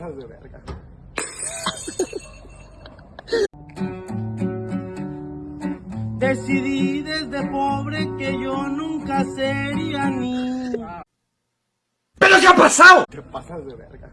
pasas de verga. Decidí desde pobre que yo nunca sería niño. ¿Pero qué ha pasado? Te pasas de verga.